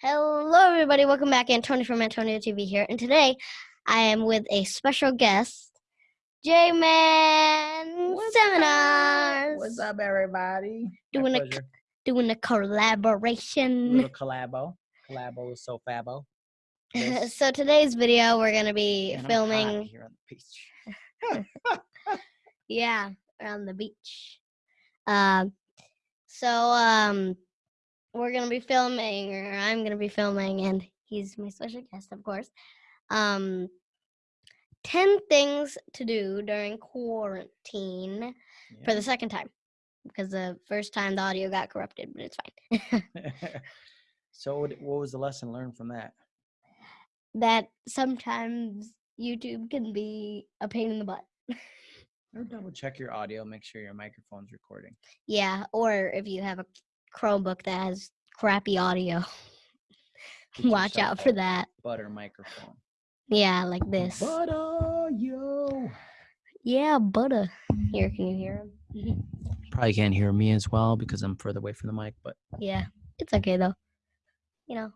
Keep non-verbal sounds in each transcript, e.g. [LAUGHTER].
Hello, everybody. Welcome back. Antonio from Antonio TV here. And today I am with a special guest, J Man Seminars. What's up, everybody? My Doing a pleasure. doing a collaboration. little collabo. Collabo is so fabo. Yes. [LAUGHS] so today's video we're gonna be And filming. here on the beach. [LAUGHS] Yeah, around the beach. Um, so um, we're gonna be filming, or I'm gonna be filming, and he's my special guest, of course. Um, ten things to do during quarantine for the second time, because the first time the audio got corrupted, but it's fine. [LAUGHS] [LAUGHS] So, what, what was the lesson learned from that? that sometimes YouTube can be a pain in the butt. Or double check your audio, make sure your microphone's recording. Yeah, or if you have a Chromebook that has crappy audio, [LAUGHS] watch yourself out for that. Butter microphone. Yeah, like this. Butter, yo. Yeah, butter. Here, can you hear him? [LAUGHS] Probably can't hear me as well because I'm further away from the mic, but Yeah, it's okay though. You know,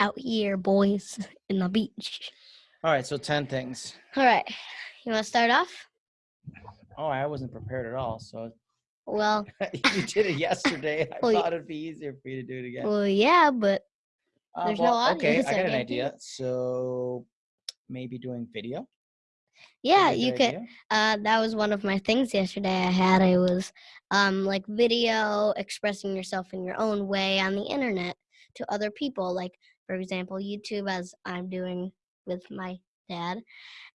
out here, boys, [LAUGHS] in the beach. all right. So, ten things. All right, you want to start off? Oh, I wasn't prepared at all. So Well, [LAUGHS] you did it yesterday. I [LAUGHS] Well, thought it'd be easier for you to do it again. well, yeah, but Uh, there's no well, audio, Okay, I I got an idea. So maybe doing video. yeah, you could. Uh, that was one of my things yesterday. I had it was um like video expressing yourself in your own way on the internet to other people. Like for example, YouTube, as I'm doing with my dad,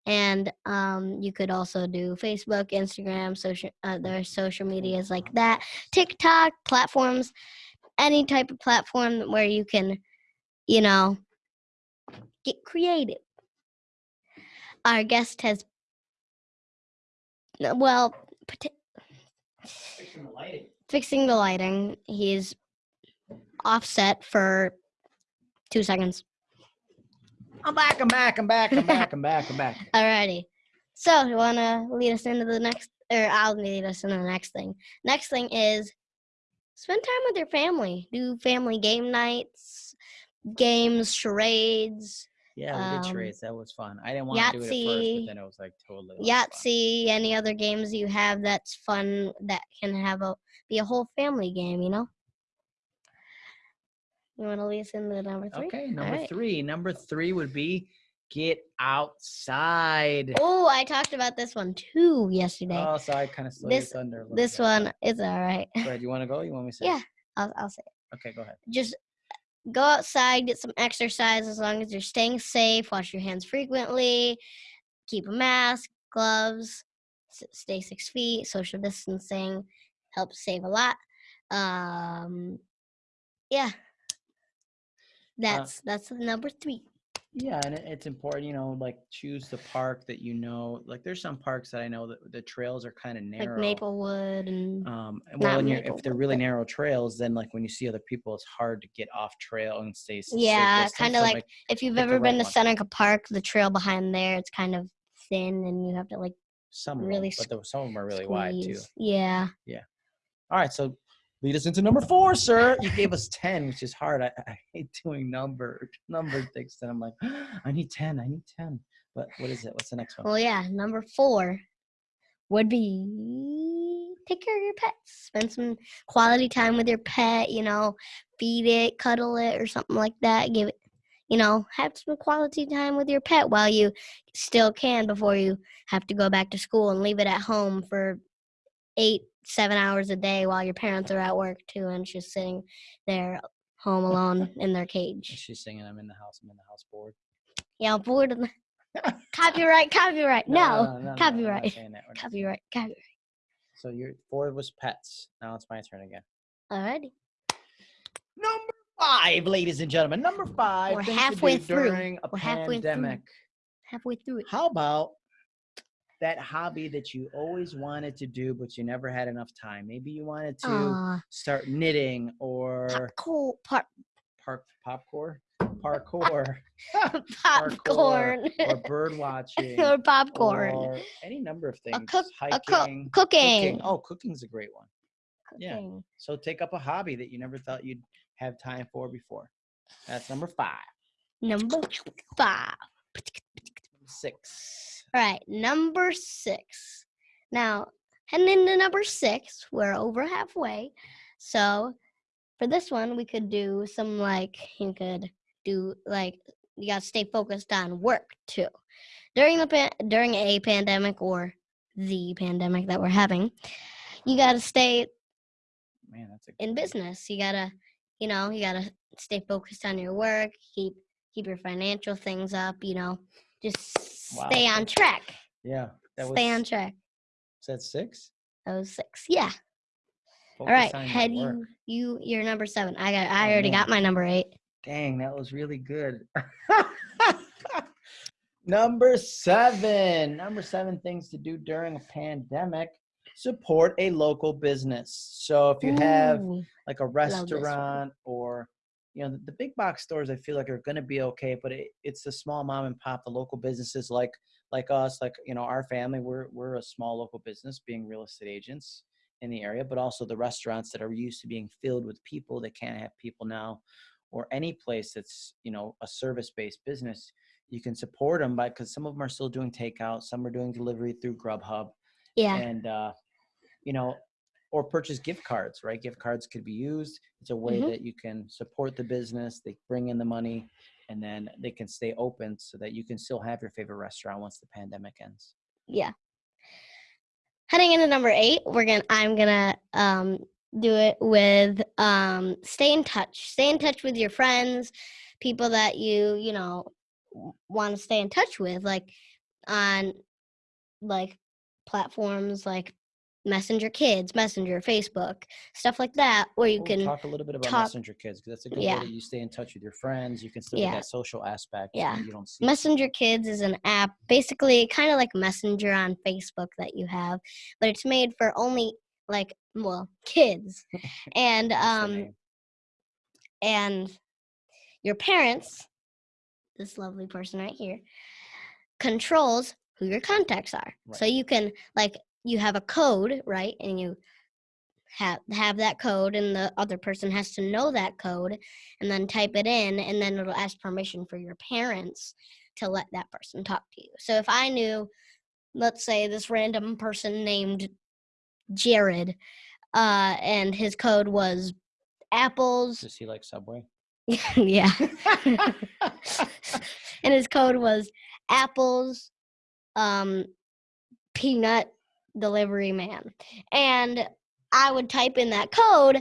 and um you could also do Facebook, Instagram, social other social medias like that, TikTok platforms, any type of platform where you can, you know, get creative. Our guest has well, pota- fixing the lighting. He's offset for two seconds. I'm back. I'm back. I'm back. I'm back. I'm back. I'm back. [LAUGHS] Alrighty. So, you want to lead us into the next, or I'll lead us into the next thing. Next thing is spend time with your family. Do family game nights, games, charades, Yeah, we did Um, charades. That was fun. I didn't want to do it at first, Yahtzee, but then it was like totally. of fun. Yahtzee, any other games you have that's fun that can have a be a whole family game. You know. You want to lead us into number three? Okay, number Alright. three. Number three would be get outside. Oh, I talked about this one too yesterday. Oh, so I kind of stole This- your thunder. a little this bit. one is all right. Go ahead. You want to go? You want me to say? Yeah. I'll, I'll say it. Okay, go ahead. just go outside, get some exercise as long as you're staying safe. Wash your hands frequently. Keep a mask, gloves. Stay six feet. Social distancing helps save a lot. Um, yeah, that's that's number three. Yeah, and it, it's important, you know, like choose the park that you know. Like, there's some parks that I know that the trails are kind of narrow. Like Maplewood and Um, and well, you're, if they're really narrow trails, then like when you see other people, it's hard to get off trail and stay. safe Yeah, distance. kinda So, like if you've ever been right to. Seneca Park, the trail behind there, it's kind of thin and you have to like some really really, but there, some of them are really wide too. Yeah. Yeah. All right, so lead us into number four, sir. [LAUGHS] You gave us ten, which is hard. I, I hate doing numbered numbered things. That I'm like, [GASPS] I need ten. I need ten. But what is it? What's the next one? Well, yeah, number four would be take care of your pets. Spend some quality time with your pet, you know, feed it, cuddle it, or something like that. Give it, you know, have some quality time with your pet while you still can before you have to go back to school and leave it at home for eight, seven hours a day while your parents are at work too and just sitting there home alone [LAUGHS] in their cage. She's singing. I'm in the house. I'm in the house bored. Yeah, I'm bored of the [LAUGHS] [LAUGHS] copyright, copyright. No, no, not copyright. saying that. We're not saying copyright, copyright. So your four was pets. Now it's my turn again. Alrighty. Number five, ladies and gentlemen. Number 5 We're halfway through. during a We're halfway through. Halfway through it. How about that hobby that you always wanted to do, but you never had enough time? Maybe you wanted to Aw, start knitting or popcorn, pop, park popcorn, parkour, [LAUGHS] [LAUGHS] popcorn, or [LAUGHS] bird watching, or popcorn, or any number of things. a cook- Hiking, cooking. Oh, cooking's a great one. yeah. So take up a hobby that you never thought you'd have time for before. That's number five. Number five. Six. All right, number six. Now, heading into number six, we're over halfway. So, for this one, we could do some like, you could do like, you got to stay focused on work too. During the pan- during a pandemic or the pandemic that we're having, you got to stay Man, that's a in business. You gotta, you know, you gotta stay focused on your work. Keep keep your financial things up. You know, just Wow, stay on track. Yeah. That was, stay on track. Is that six? That was six. Yeah. All Focus right. on your Head you you you're number seven. I got I Oh, already man. got my number eight. Dang, that was really good. [LAUGHS] Number seven. Number seven things to do during a pandemic. Support a local business. So if you have like a restaurant or you know the, the big box stores i feel like are going to be okay but it, it's the small mom and pop the local businesses like like us like you know our family we're we're a small local business being real estate agents in the area but also the restaurants that are used to being filled with people that can't have people now or any place that's you know a service based business you can support them by because some of them are still doing takeout some are doing delivery through grubhub yeah. and uh, you know or purchase gift cards right gift cards could be used it's a way Mhm. that you can support the business they bring in the money and then they can stay open so that you can still have your favorite restaurant once the pandemic ends Yeah. Heading into number eight, we're gonna I'm gonna um do it with um stay in touch. Stay in touch with your friends, people that you, you know, want to stay in touch with, like on like platforms like Messenger Kids, Messenger, Facebook, stuff like that, where you can talk a little bit about talk- messenger kids because that's a good Yeah. way that you stay in touch with your friends you can still Yeah. get that social aspect Yeah. you don't see Messenger Kids is an app, basically kind of like Messenger on Facebook that you have, but it's made for only like well kids, [LAUGHS] and um and your parents, this lovely person right here, controls who your contacts are. So you can like you have a code, right? And you have have that code and the other person has to know that code and then type it in and then it'll ask permission for your parents to let that person talk to you. So if I knew let's say this random person named Jared uh and his code was apples does he like subway [LAUGHS] yeah [LAUGHS] and his code was apples um peanut delivery man. And i would type in that code.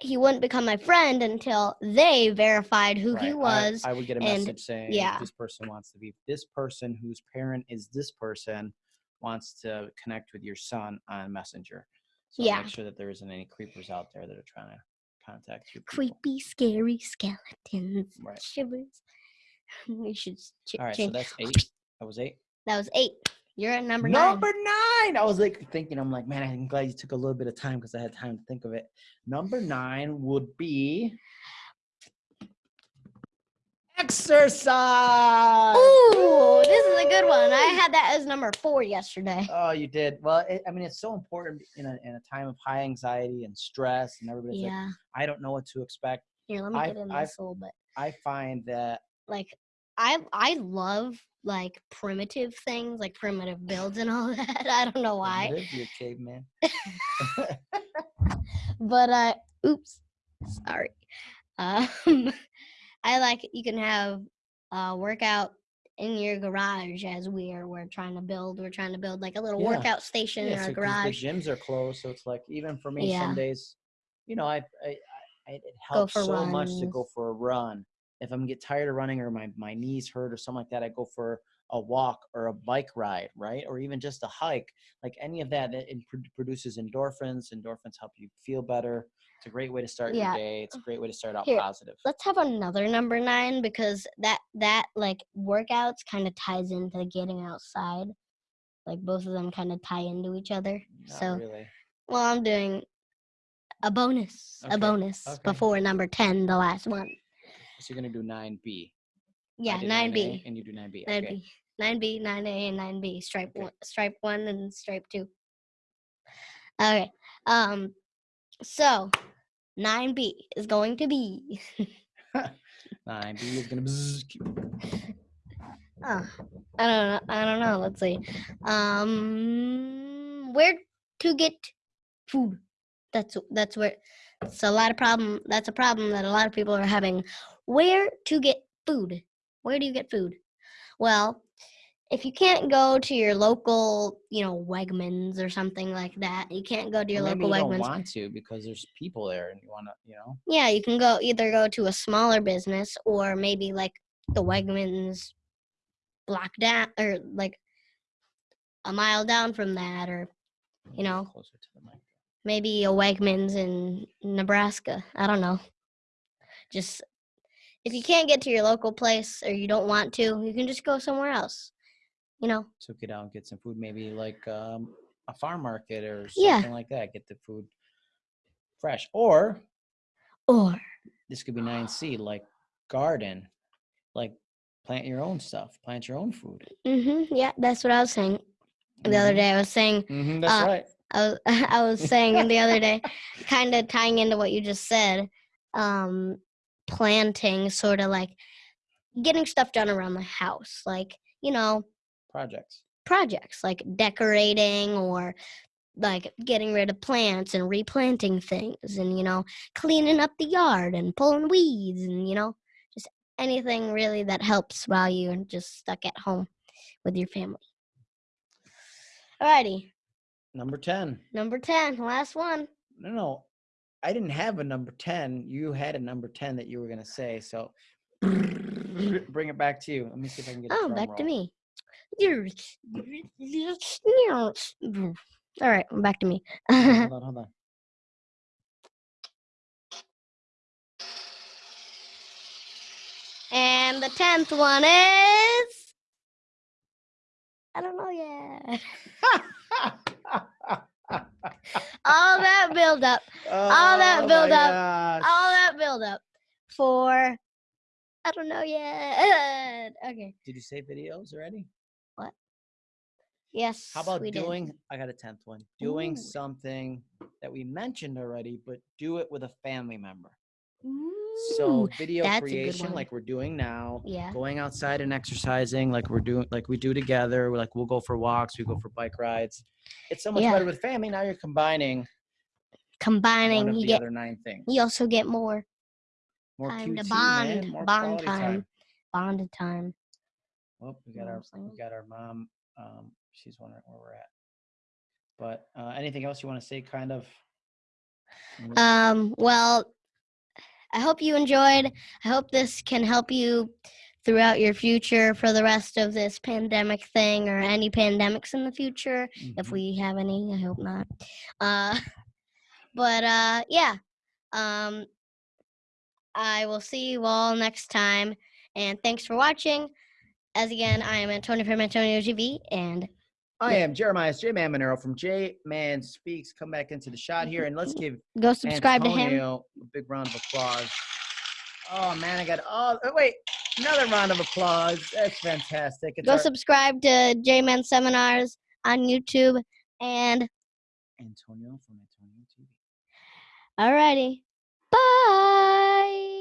He wouldn't become my friend until they verified who he Right, I- was I, would get a and- message saying yeah. this person wants to be this person whose parent is this person wants to connect with your son on messenger. So Yeah. make sure that there isn't any creepers out there that are trying to contact you creepy scary skeletons. Right. shivers. [LAUGHS] We should ch- all right so that's [LAUGHS] eight. That was eight? That was eight you're at number, number nine nine. I was like thinking, I'm like, man, I'm glad you took a little bit of time because I had time to think of it. Number nine would be exercise. Ooh, this is a good one. I had that as number four yesterday. Oh, you did. Well, it, I mean, it's so important in a, in a time of high anxiety and stress, and everybody's like, Yeah. I don't know what to expect. Here, let me I've- get in I've- this a little bit. I find that Like, I I love like primitive things, like primitive [LAUGHS] builds and all [LAUGHS] that. I don't know why, you're a caveman. [LAUGHS] but uh, oops, sorry. Um, I like you can have a workout in your garage as we are we're trying to build. We're trying to build like a little Yeah. workout station in our so garage. The gyms are closed, so it's like even for me, Yeah. some days, you know, I, I, I it helps so much to go for a run. If I'm get tired of running or my my knees hurt or something like that, I go for a walk or a bike ride, right? Or even just a hike. Like any of that, it, produces endorphins. Endorphins help you feel better. It's a great way to start Yeah. your day. It's a great way to start out Here, positive. let's have another number nine because that that like workouts kind of ties into getting outside like both of them kind of tie into each other Not so really. well i'm doing a bonus Okay, a bonus okay. before number 10 the last one So you're gonna do nine B. yeah 9b and you do nine B. 9b 9b 9a and 9b stripe Okay. one stripe one and stripe two okay um so 9b is going to be [LAUGHS] Nine. B is gonna. Bzzz, Oh, [LAUGHS] I don't know. I don't know. Let's see. Um, where to get food? That's that's where. It's a lot of problem. That's a problem that a lot of people are having. Where to get food? Where do you get food? Well, if you can't go to your local, you know, Wegmans or something like that, you can't go to your or maybe local you don't Wegmans. want to because there's people there and you want to, you know. Yeah, you can go either go to a smaller business or maybe like the Wegmans block down or like a mile down from that or you know Closer to the mic. maybe a Wegmans in Nebraska. I don't know. Just if you can't get to your local place or you don't want to, you can just go somewhere else. You know. Took it out and get some food. Maybe like um, a farm market or Yeah. something like that. Get the food fresh. Or Or this could be 9C, like garden, like plant your own stuff, plant your own food. mhm, yeah, that's what I was saying the other day. I was saying hmm that's uh, right. I was [LAUGHS] I was saying the other [LAUGHS] day, kind of tying into what you just said, um, planting, sort of like getting stuff done around the house, like you know Projects. projects like decorating or like getting rid of plants and replanting things and you know cleaning up the yard and pulling weeds and you know just anything really that helps while you're just stuck at home with your family. Alrighty, Number 10. number ten, last one. No, no. I didn't have a number 10. You had a number 10 that you were going to say. So [LAUGHS] bring it back to you. Let me see if I can get Oh, back to me. All right, back to me. Hold on, hold on. and the tenth one is I don't know yet. [LAUGHS] [LAUGHS] [LAUGHS] All that build up, All that Oh build up, gosh. all that build up for I don't know yet. [LAUGHS] Okay. Did you say videos already? What? Yes. How about we did. doing? I got a tenth one. Doing Ooh. something that we mentioned already, but do it with a family member. Ooh, So video that's a good creation, like we're doing now. yeah. Going outside and exercising, like we're doing, like we do together. We're like we'll go for walks, we go for bike rides. It's so much Yeah. better with family. Now you're combining Combining, you the get other nine things. you also get more More time to bond, man. More bond time. bonded time. Well, we got our we got our mom. Um, she's wondering where we're at. But uh, anything else you want to say? Kind of. Um, well, I hope you enjoyed. I hope this can help you throughout your future for the rest of this pandemic thing or any pandemics in the future. If mhm. we have any, I hope not. Uh, [LAUGHS] but uh, yeah. Um, I will see you all next time. And thanks for watching. As again, I am Antonio from Antonio TV, and I am Jeremiah J Man Monero from J Man Speaks. Come back into the shot here and let's give go subscribe to him. Antonio a big round of applause. Oh man, I got all oh, wait another round of applause. That's fantastic. It's Go our- subscribe to J Man Seminars on YouTube. And Antonio from Antonio TV. alrighty, bye.